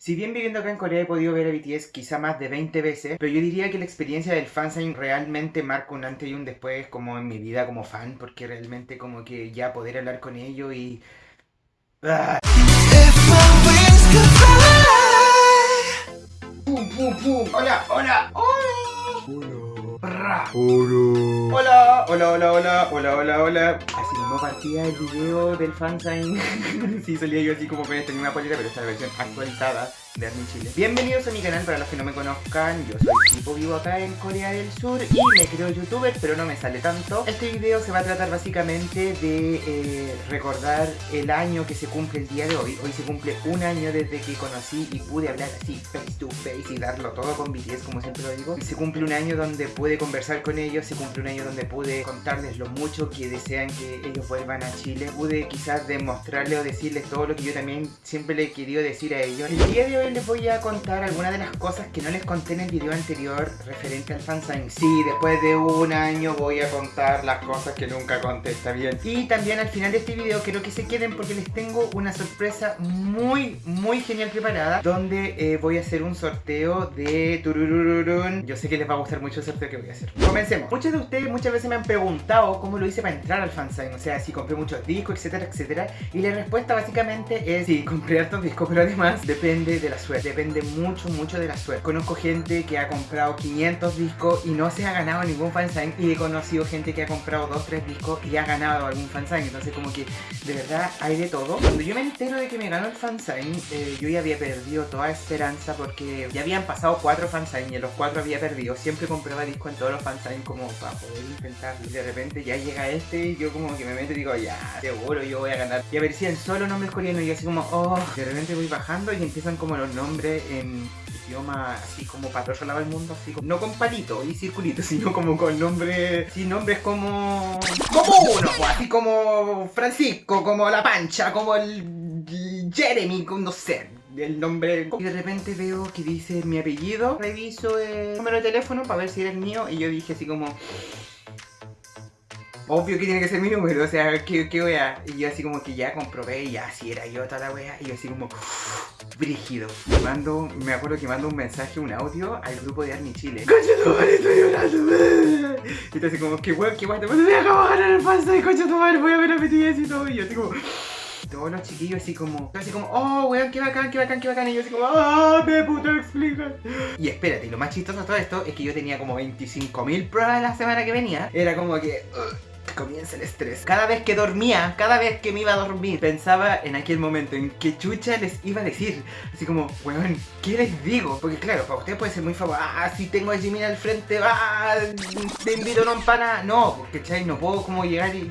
Si bien viviendo acá en Corea he podido ver a BTS quizá más de 20 veces, pero yo diría que la experiencia del fansign realmente marca un antes y un después como en mi vida como fan, porque realmente como que ya poder hablar con ellos y... ¡Ah! ¡Pum, pum, pum! ¡Hola, hola, hola! Hola, hola, hola, hola, hola, hola, hola. Así mismo partía el video del fansign. sí, salía yo así como con esta misma polera, pero esta versión actualizada Bienvenidos a mi canal para los que no me conozcan, yo soy Tipo, vivo acá en Corea del Sur y me creo youtuber, pero no me sale tanto. Este video se va a tratar básicamente de eh, recordar el año que se cumple el día de hoy. Hoy se cumple un año desde que conocí y pude hablar así face to face y darlo todo con BTS, como siempre lo digo. Se cumple un año donde pude conversar con ellos, se cumple un año donde pude contarles lo mucho que desean que ellos vuelvan a Chile. Pude quizás demostrarles o decirles todo lo que yo también siempre le he querido decir a ellos. El día de hoy les voy a contar algunas de las cosas que no les conté en el video anterior referente al fansign. Sí, después de un año voy a contar las cosas que nunca conté, está bien. Y también al final de este video quiero que se queden porque les tengo una sorpresa muy, muy genial preparada donde eh, voy a hacer un sorteo de tururururun. Yo sé que les va a gustar mucho el sorteo que voy a hacer. Comencemos. Muchos de ustedes muchas veces me han preguntado cómo lo hice para entrar al fansign, o sea, si compré muchos discos, etcétera, etcétera. Y la respuesta básicamente es sí, compré hartos discos, pero además depende de la suerte, depende mucho, mucho de la suerte. Conozco gente que ha comprado 500 discos y no se ha ganado ningún fansign y he conocido gente que ha comprado 2, 3 discos y ha ganado algún fansign, entonces como que de verdad hay de todo. Cuando yo me entero de que me ganó el fansign, eh, yo ya había perdido toda esperanza porque ya habían pasado 4 fansign y en los 4 había perdido. Siempre compraba discos en todos los fansign como para poder intentarlo. Y de repente ya llega este y yo como que me meto y digo, ya, seguro yo voy a ganar. Y aparecían solo nombres coreanos y así como, oh, de repente voy bajando y empiezan como los nombres en idioma así como para del mundo, así como, no con palito y circulito, sino como con nombres, sí, nombres como, como uno, pues, así como Francisco, como La Pancha, como el Jeremy, no sé, el nombre y de repente veo que dice mi apellido reviso el número de teléfono para ver si era el mío y yo dije así como obvio que tiene que ser mi número, o sea, ¿qué, qué wea? Y yo así como que ya comprobé y ya así era yo toda la wea y yo así como brígido. Mando, me acuerdo que mando un mensaje, un audio al grupo de Army Chile. ¡Coche tu madre, estoy llorando! Y tú así como, qué wea, qué wea, te voy a ganar el paso de coche tu madre, voy a ver a BTS y todo. Y yo así como todos los chiquillos así como, así como, oh, weón, qué bacán, qué bacán, qué bacán. Y yo así como, ah, me puto explica. Y espérate, lo más chistoso de todo esto es que yo tenía como 25.000 pruebas la semana que venía. Era como que comienza el estrés. Cada vez que dormía, cada vez que me iba a dormir, pensaba en aquel momento en qué chucha les iba a decir. Así como, weón, ¿qué les digo? Porque claro, para ustedes puede ser muy famoso. Ah, si tengo a Jimmy al frente, ah, te invito a un pana. No, porque chay, no puedo como llegar y,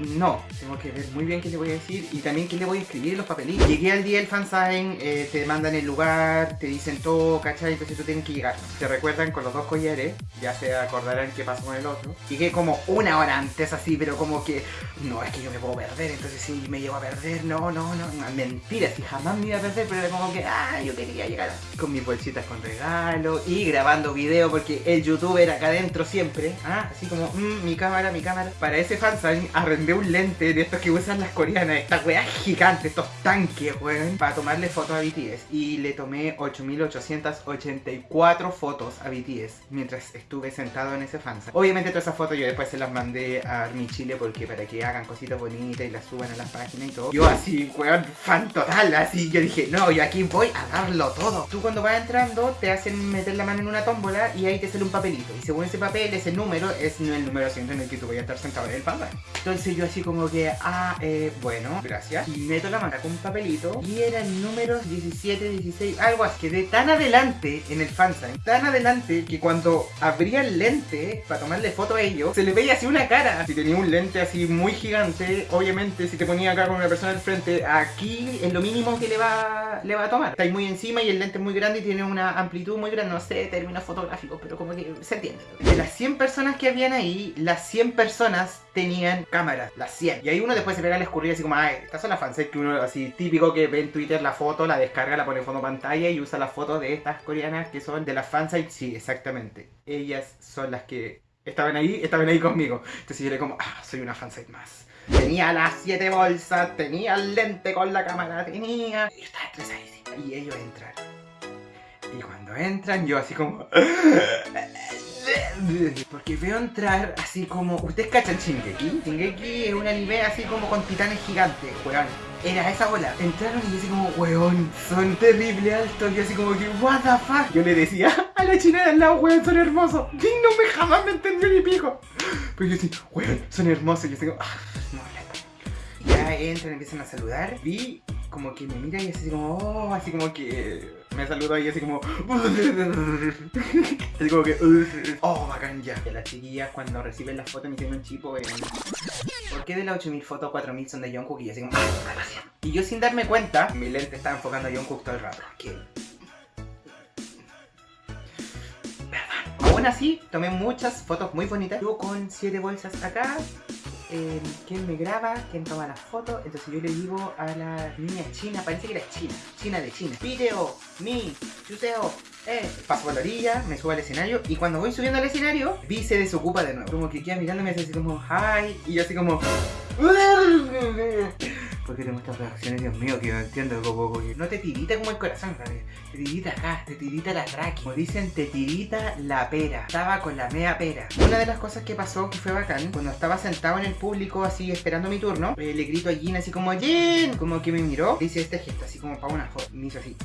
no. Tengo que ver muy bien qué le voy a decir y también qué le voy a escribir en los papelitos. Llegué al día del fansign, eh, te mandan el lugar, te dicen todo, ¿cachai? Entonces tú tienes que llegar. Te recuerdan con los dos collares, ya se acordarán qué pasó con el otro. Llegué como una hora antes así, pero como que, no, es que yo me puedo perder, entonces si me llevo a perder, no, no, no, mentira, si jamás me iba a perder, pero era como que, ah, yo quería llegar con mis bolsitas con regalo y grabando video porque el youtuber acá adentro siempre, ah, así como, mmm, mi cámara, mi cámara. Para ese fansign arrendé un lente de estos que usan las coreanas, estas weas gigantes, estos tanques, weón, para tomarle fotos a BTS y le tomé 8884 fotos a BTS mientras estuve sentado en ese fansign. Obviamente todas esas fotos yo después se las mandé a mi Chile porque para que hagan cositas bonitas y las suban a las páginas y todo. Yo así, weón, fan total, así yo dije, no, yo aquí voy a darlo todo. Tú cuando vas entrando te hacen meter la mano en una tómbola y ahí te sale un papelito. Y según ese papel, ese número es el número asiento en el que tú vayas a estar sentado en el papel. Entonces yo así como que, ah, eh, bueno, gracias. Y meto la mano con un papelito y eran números 17, 16, algo así. Quedé tan adelante en el fansign, tan adelante que cuando abría el lente para tomarle foto a ellos, se le veía así una cara. Si tenía un lente así muy gigante, obviamente si te ponía acá con una persona al frente, aquí es lo mínimo que le va, le va a tomar. Está ahí muy encima y el lente es muy grande y tiene una amplitud muy grande, no sé términos fotográficos, pero como que se entiende. De las 100 personas que habían ahí, las 100 personas tenían cámaras, las 100. Y ahí uno después se pega al escurrir así como, ay, estas son las fansites que uno así típico que ve en Twitter la foto, la descarga, la pone en fondo pantalla y usa la foto de estas coreanas que son de las fansites. Sí, exactamente. Ellas son las que estaban ahí, estaban ahí conmigo. Entonces yo era como, ah, soy una fansite más. Tenía las siete bolsas, tenía el lente con la cámara, tenía... Y yo estaba estresadísima. Y ellos entran. Y cuando entran, yo así como... Porque veo entrar así como... ¿Ustedes cachan Shingeki? Shingeki es un anime así como con titanes gigantes, weón. Era esa bola. Entraron y yo así como, weón, son terrible altos. Y así como que, what the fuck. Yo le decía a la china de al lado, weón, son hermosos. Y no me jamás me entendió ni pico. Pero yo así, weón, son hermosos. Y yo así como, ah, no, Ya entran, empiezan a saludar. Vi como que me mira y así como, oh, así como que me saludó y así como, así como que, oh, bacán ya. Las chiquillas cuando reciben las fotos me hicieron un chipo, en... ¿por qué de las 8000 fotos 4000 son de Jungkook? Y así como, y yo sin darme cuenta, mi lente estaba enfocando a Jungkook todo el rato. ¿Qué? Aún así, tomé muchas fotos muy bonitas. Yo con 7 bolsas acá, eh, quién me graba, quién toma las fotos. Entonces yo le digo a la niña china, parece que era china, china de China. Video, mi, chuteo, eh. Paso por la orilla, me subo al escenario y cuando voy subiendo al escenario, Vi se desocupa de nuevo. Como que queda mirándome así como, hi, y yo así como... Porque tengo estas reacciones, Dios mío, que no entiendo no te tirita como el corazón, ¿sabes? Te tirita acá, te tirita la traqui. Como dicen, te tirita la pera. Estaba con la mea pera. Una de las cosas que pasó que fue bacán, cuando estaba sentado en el público así esperando mi turno, eh, le grito a Jin así como, Jin, como que me miró, dice este gesto así como para una foto. Me hizo así.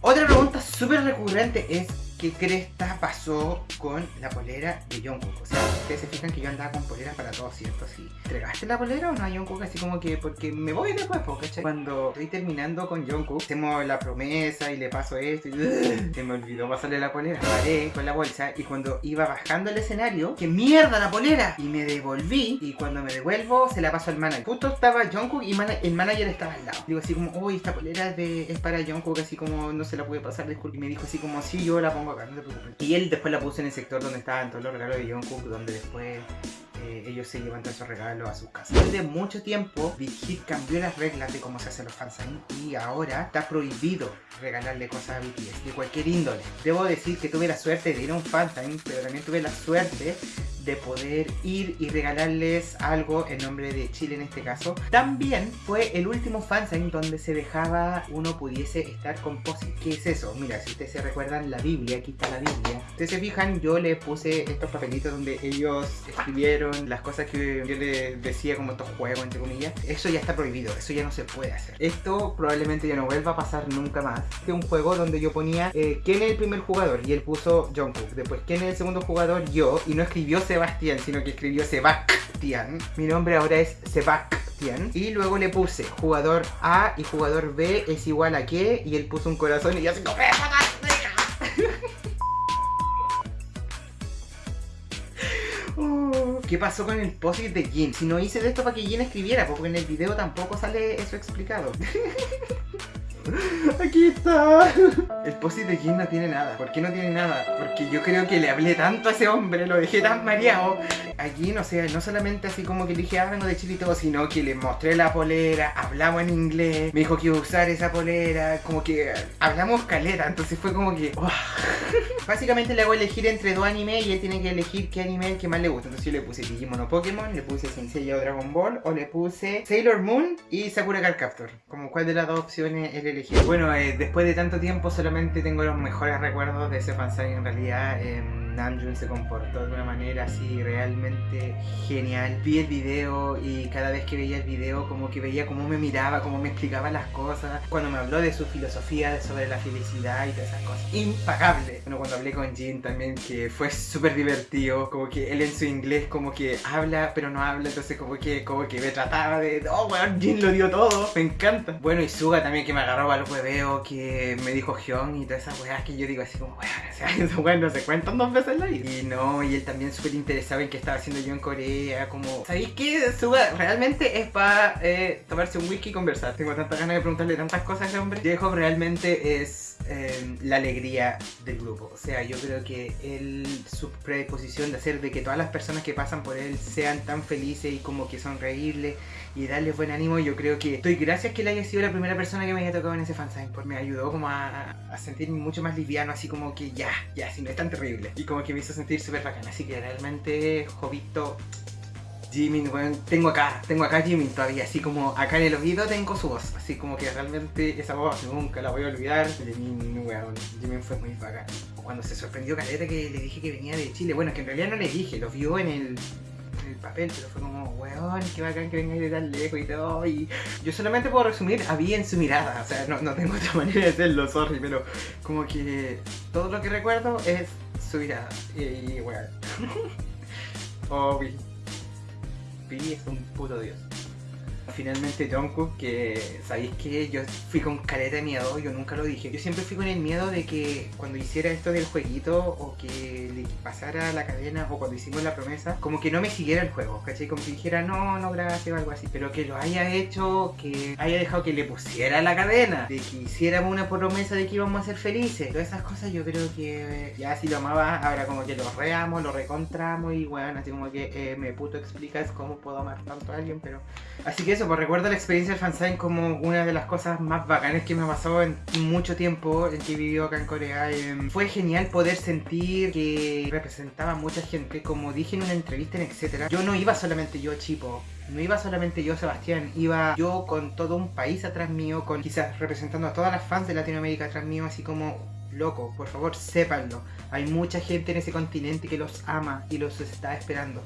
Otra pregunta súper recurrente es qué cresta pasó con la polera de Jungkook. O sea, ustedes se fijan que yo andaba con polera para todos, ¿cierto? Sí. ¿Entregaste la polera o no a Jungkook? Así como que, porque me voy después, ¿cachai? Cuando estoy terminando con Jungkook, hacemos la promesa y le paso esto y se me olvidó pasarle la polera. Paré con la bolsa y cuando iba bajando el escenario, ¡qué mierda la polera! Y me devolví y cuando me devuelvo se la paso al manager. Justo estaba Jungkook y el manager estaba al lado. Digo así como, uy, esta polera es, de, es para Jungkook, así como no se la pude pasar, disculpe. Y me dijo así como, sí, yo la pongo no te preocupes. Y él después la puso en el sector donde estaban todos los regalos de Jungkook, donde después eh, ellos se llevan todos esos regalos a sus casas. Después de mucho tiempo, Big Hit cambió las reglas de cómo se hacen los fansigns y ahora está prohibido regalarle cosas a BTS de cualquier índole. Debo decir que tuve la suerte de ir a un fansign, pero también tuve la suerte de poder ir y regalarles algo en nombre de Chile en este caso. También fue el último fansign donde se dejaba uno pudiese estar con posit. ¿Qué es eso? Mira, si ustedes se recuerdan la Biblia, aquí está la Biblia. Ustedes se fijan, yo le puse estos papelitos donde ellos escribieron las cosas que yo les decía como estos juegos, entre comillas. Eso ya está prohibido, eso ya no se puede hacer. Esto probablemente ya no vuelva a pasar nunca más. Este es un juego donde yo ponía eh, quién es el primer jugador y él puso Jungkook. Después quién es el segundo jugador, yo. Y no escribió Sebastián, sino que escribió Sebastián. Mi nombre ahora es Sebastián. Y luego le puse jugador A y jugador B es igual a qué. Y él puso un corazón y yo así como... Oh, ¿Qué pasó con el post de Jin? Si no hice de esto para que Jin escribiera, porque en el video tampoco sale eso explicado. Aquí está. El posit de Jin no tiene nada. ¿Por qué no tiene nada? Porque yo creo que le hablé tanto a ese hombre, lo dejé tan mareado. Allí, no sé, no solamente así como que le dije, ah, de Chile sino que le mostré la polera, hablamos en inglés, me dijo que iba a usar esa polera, como que hablamos calera, entonces fue como que... Básicamente le hago elegir entre dos animes y él tiene que elegir qué anime el que más le gusta. Entonces yo le puse Digimon o Pokémon, le puse Sensei o Dragon Ball, o le puse Sailor Moon y Sakura Card Captor. Como cuál de las dos opciones él eligió. Bueno, eh, después de tanto tiempo solamente tengo los mejores recuerdos de ese fansite en realidad. Eh, Namjoon se comportó de una manera así realmente genial. Vi el video y cada vez que veía el video como que veía cómo me miraba, cómo me explicaba las cosas. Cuando me habló de su filosofía sobre la felicidad y todas esas cosas. Impagable. Bueno, cuando hablé con Jin también que fue súper divertido. Como que él en su inglés como que habla pero no habla. Entonces como que, como que me trataba de... Oh, weón, Jin lo dio todo. Me encanta. Bueno, y Suga también que me agarró al hueveo, que me dijo Hyun y todas esas weas que yo digo así como, weón, o sea, esos weón no se cuentan dos veces y no, y él también súper interesado en qué estaba haciendo yo en Corea, como... ¿Sabéis qué? Suga realmente es para eh, tomarse un whisky y conversar. Tengo tantas ganas de preguntarle tantas cosas a ese hombre. Diego realmente es eh, la alegría del grupo. O sea, yo creo que él, su predisposición de hacer de que todas las personas que pasan por él sean tan felices y como que sonreírle y darle buen ánimo, yo creo que estoy gracias que él haya sido la primera persona que me haya tocado en ese fansign, porque me ayudó como a, a sentirme mucho más liviano, así como que ya, ya, si no es tan terrible. Y como que me hizo sentir súper bacán, así que realmente, Jovito, Jimin, weón, tengo acá, tengo acá Jimin todavía, así como acá en el oído tengo su voz, así como que realmente esa voz nunca la voy a olvidar. Jimin, weón, Jimin fue muy bacán. Cuando se sorprendió Caleta que le dije que venía de Chile, bueno, que en realidad no le dije, lo vio en el, papel, pero fue como, weón, qué bacán que vengáis de tan lejos y todo. Y yo solamente puedo resumir, había en su mirada, o sea, no, no tengo otra manera de hacerlo, sorry, pero como que todo lo que recuerdo es su mirada. Y, y weón. oh, Vi es un puto dios. Finalmente Jungkook, que sabéis que yo fui con careta de miedo, yo nunca lo dije. Yo siempre fui con el miedo de que cuando hiciera esto del jueguito o que le pasara la cadena o cuando hicimos la promesa, como que no me siguiera el juego, ¿cachai? Como que dijera no, no gracias o algo así. Pero que lo haya hecho, que haya dejado que le pusiera la cadena, de que hiciéramos una promesa de que íbamos a ser felices. Todas esas cosas yo creo que ya si lo amaba, ahora como que lo reamos, lo recontramos y bueno, así como que eh, me puto explicas cómo puedo amar tanto a alguien, pero... Así que eso, pues recuerdo la experiencia del fansign como una de las cosas más bacanas que me pasado en mucho tiempo en que he vivido acá en Corea. Eh, fue genial poder sentir que representaba a mucha gente, como dije en una entrevista en etcétera. Yo no iba solamente yo, Chipo, no iba solamente yo, Sebastián, iba yo con todo un país atrás mío, con quizás representando a todas las fans de Latinoamérica atrás mío, así como loco, por favor, sépanlo. Hay mucha gente en ese continente que los ama y los está esperando.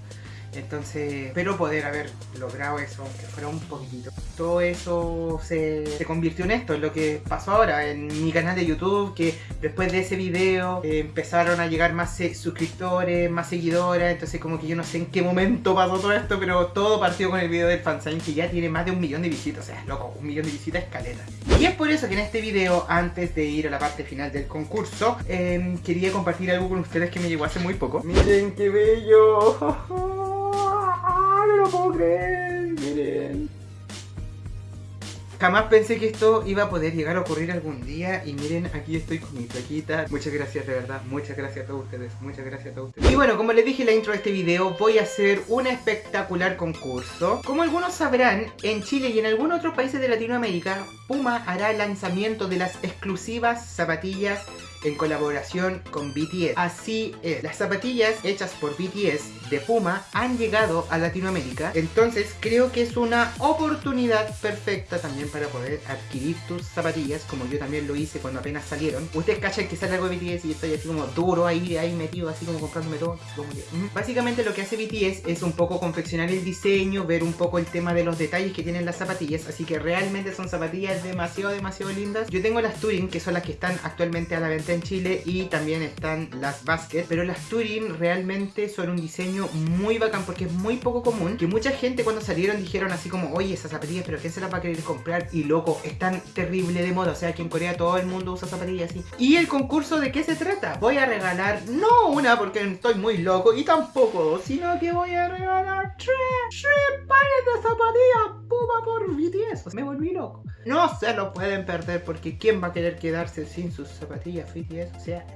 Entonces, espero poder haber logrado eso, aunque fuera un poquitito. Todo eso se, convirtió en esto, en lo que pasó ahora en mi canal de YouTube, que después de ese video eh, empezaron a llegar más suscriptores, más seguidoras, entonces como que yo no sé en qué momento pasó todo esto, pero todo partió con el video del fansign que ya tiene más de un millón de visitas, o sea, loco, un millón de visitas escaleta. Y es por eso que en este video, antes de ir a la parte final del concurso, eh, quería compartir algo con ustedes que me llegó hace muy poco. ¡Miren qué bello! puedo creer, miren. Jamás pensé que esto iba a poder llegar a ocurrir algún día y miren, aquí estoy con mi plaquita. Muchas gracias de verdad, muchas gracias a todos ustedes, muchas gracias a todos ustedes. Y bueno, como les dije en la intro de este video, voy a hacer un espectacular concurso. Como algunos sabrán, en Chile y en algunos otros países de Latinoamérica, Puma hará el lanzamiento de las exclusivas zapatillas en colaboración con BTS. Así es, las zapatillas hechas por BTS de Puma han llegado a Latinoamérica, entonces creo que es una oportunidad perfecta también para poder adquirir tus zapatillas, como yo también lo hice cuando apenas salieron. Ustedes cachan que sale algo de BTS y estoy así como duro ahí, ahí metido, así como comprándome todo. Básicamente lo que hace BTS es un poco confeccionar el diseño, ver un poco el tema de los detalles que tienen las zapatillas, así que realmente son zapatillas demasiado, demasiado lindas. Yo tengo las Turing, que son las que están actualmente a la venta en Chile y también están las Basket, pero las Turing realmente son un diseño muy bacán porque es muy poco común, que mucha gente cuando salieron dijeron así como, oye, esas zapatillas, pero ¿quién se las va a querer comprar? Y loco, están terrible de moda, o sea, aquí en Corea todo el mundo usa zapatillas así. ¿Y el concurso de qué se trata? Voy a regalar, no una porque estoy muy loco, y tampoco sino que voy a regalar tres, tres pares de zapatillas Puma por BTS. Me volví loco. No se lo pueden perder porque ¿quién va a querer quedarse sin sus zapatillas BTS? O sea,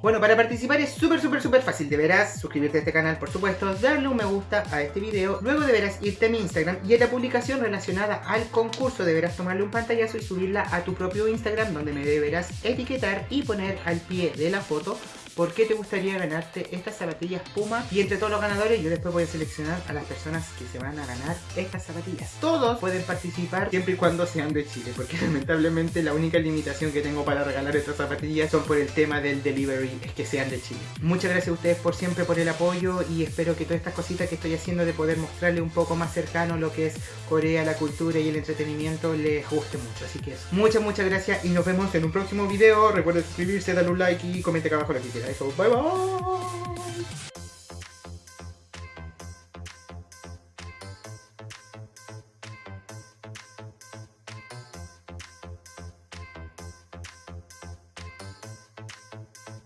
bueno, para participar es súper, súper, súper fácil. Deberás suscribirte a este canal, por supuesto, darle un me gusta a este video. Luego deberás irte a mi Instagram y en la publicación relacionada al concurso deberás tomarle un pantallazo y subirla a tu propio Instagram donde me deberás etiquetar y poner al pie de la foto por qué te gustaría ganarte estas zapatillas Puma. Y entre todos los ganadores yo después voy a seleccionar a las personas que se van a ganar estas zapatillas. Todos pueden participar siempre y cuando sean de Chile, porque lamentablemente la única limitación que tengo para regalar estas zapatillas son por el tema del delivery, es que sean de Chile. Muchas gracias a ustedes por siempre por el apoyo y espero que todas estas cositas que estoy haciendo de poder mostrarle un poco más cercano lo que es Corea, la cultura y el entretenimiento les guste mucho. Así que eso. Muchas, muchas gracias y nos vemos en un próximo video. Recuerden suscribirse, darle un like y comentar acá abajo lo que quieran. 内装バイバーイ。